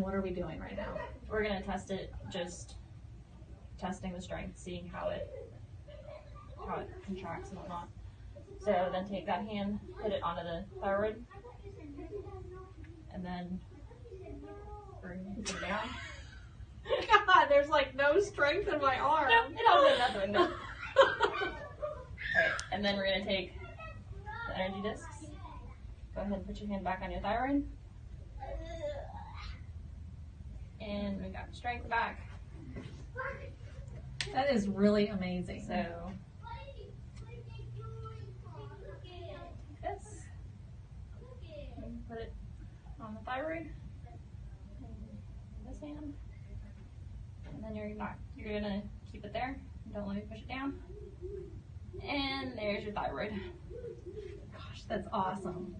what are we doing right now? We're gonna test it, just testing the strength, seeing how it how it contracts and whatnot. So then take that hand, put it onto the thyroid, and then bring it down. God, there's like no strength in my arm. No, it all did nothing. No. Alright, and then we're gonna take the energy discs. Go ahead and put your hand back on your thyroid. Strength back. That is really amazing. So this. Put it on the thyroid. This hand. And then you're not you're gonna keep it there. Don't let me push it down. And there's your thyroid. Gosh, that's awesome.